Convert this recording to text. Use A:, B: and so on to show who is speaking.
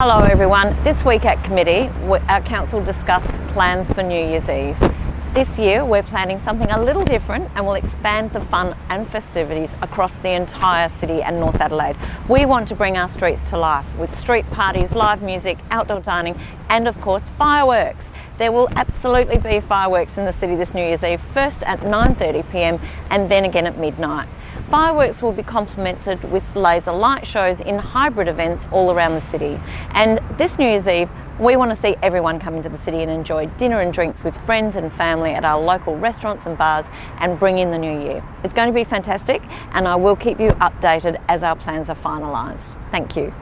A: Hello everyone. This week at committee, our council discussed plans for New Year's Eve. This year we're planning something a little different and we'll expand the fun and festivities across the entire city and North Adelaide. We want to bring our streets to life with street parties, live music, outdoor dining and of course fireworks. There will absolutely be fireworks in the city this New Year's Eve, first at 9.30pm and then again at midnight. Fireworks will be complemented with laser light shows in hybrid events all around the city. And this New Year's Eve, we want to see everyone come into the city and enjoy dinner and drinks with friends and family at our local restaurants and bars and bring in the new year. It's going to be fantastic and I will keep you updated as our plans are finalised. Thank you.